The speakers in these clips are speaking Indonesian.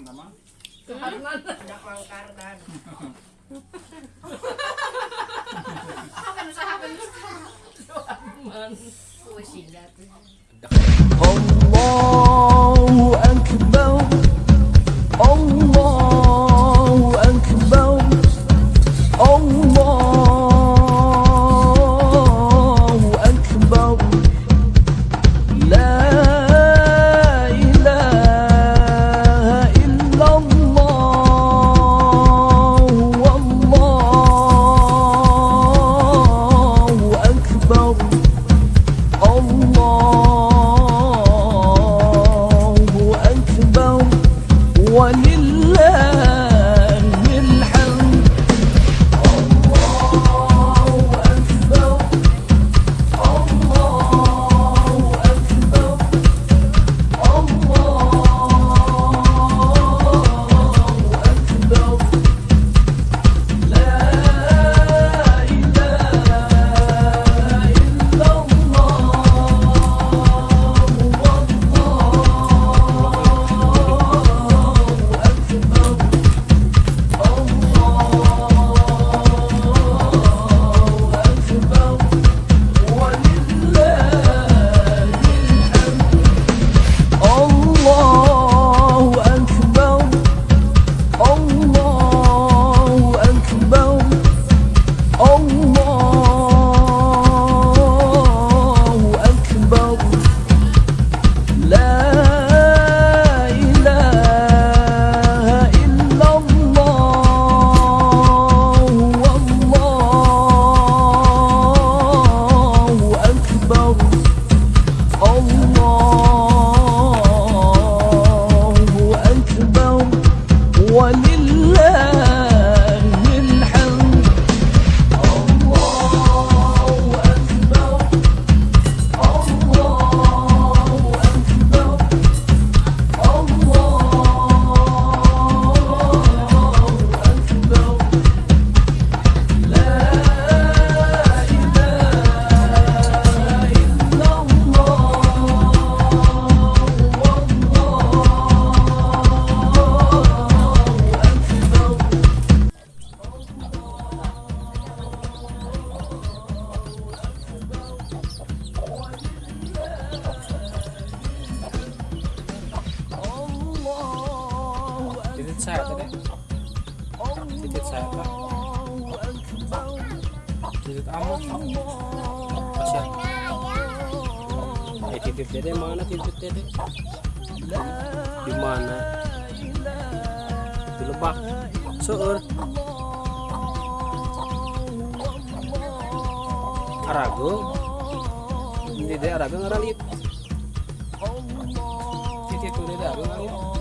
Keharman sama. Keharman. Tidak mangkardan. Apa usaha apa Man. Puisi dah saya tadi. Titit saya tak. Titit amat. Masya. Eh titit dede mana titit dede? Di mana? Di lebak. Seur. Arago. Dede arago ngaralit. Titit tuh dede arago ngaralit.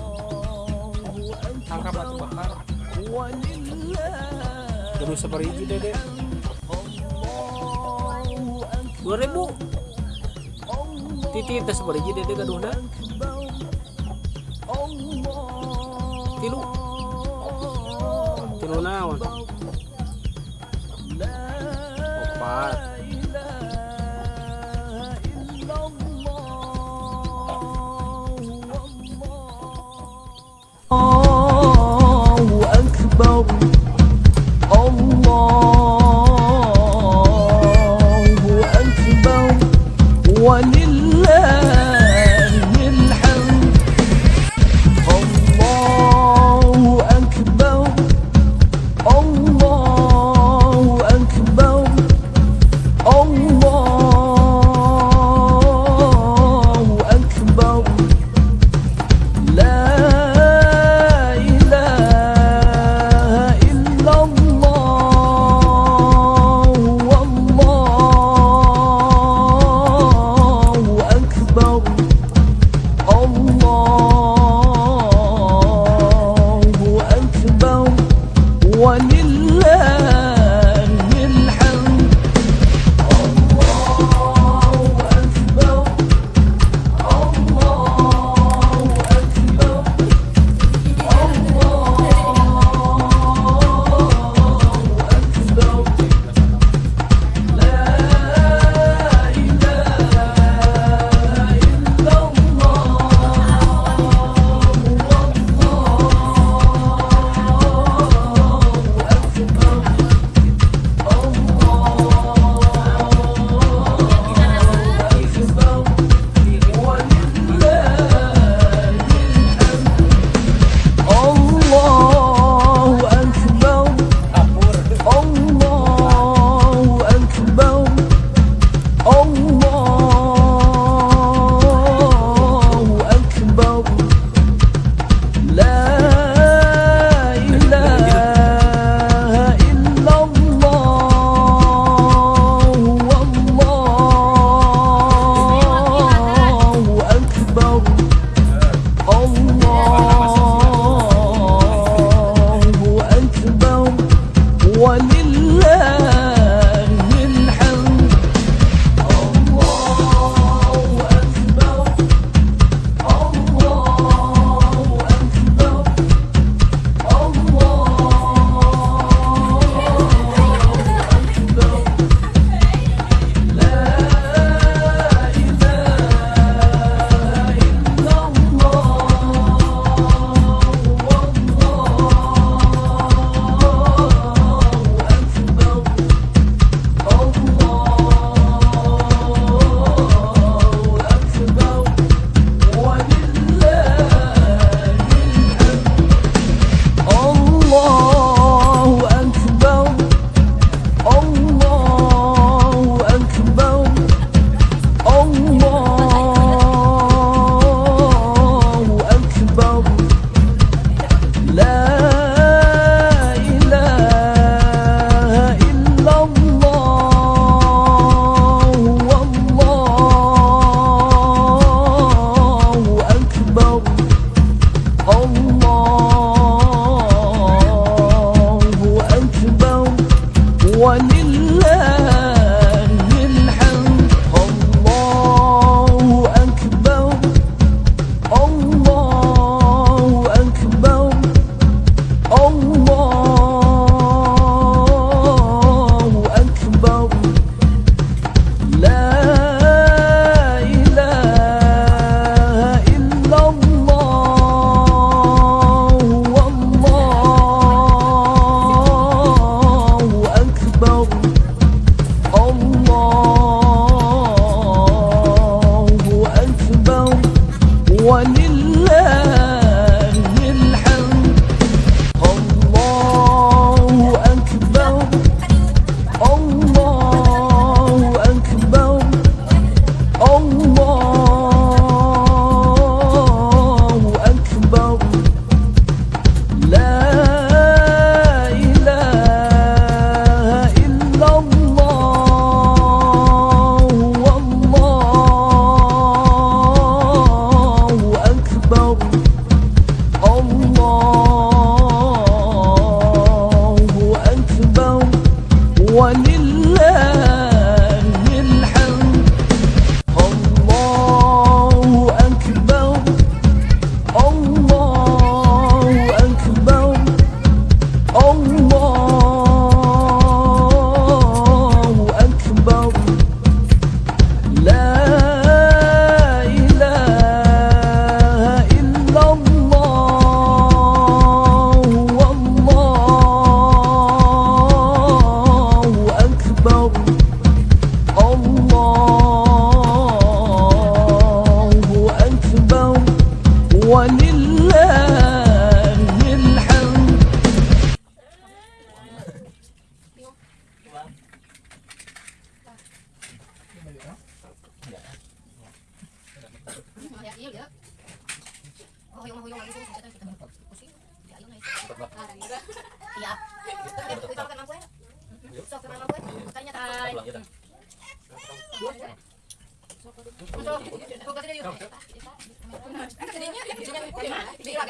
Tangkap batu bakar. Terus seperti dede. Dua ribu. Titit teh seperti dede gaduhna. Tilu. Tilu naon? Opat. Ya. Sok kenal ya. Tanya tay. Sok, kok kasih dia. Ini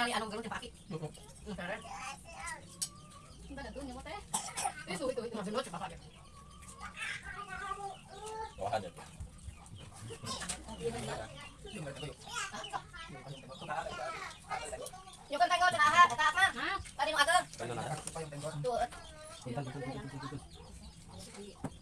Tinggal li anong galon dipaki. Itu itu itu masih lucu bapak dia. Yo kan tengok cenah ha, eta apa? Tadi punten. Iya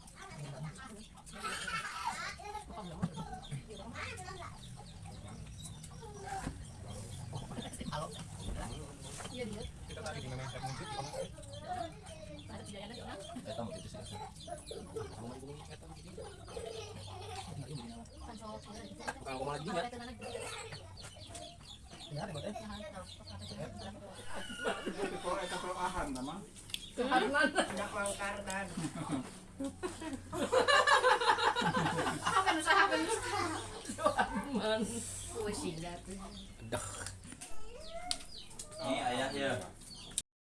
Kalau mau lagi enggak? Anak mangkardan. Apa usaha apa Man. Pusing dah tuh. Dah. Ini ayahnya.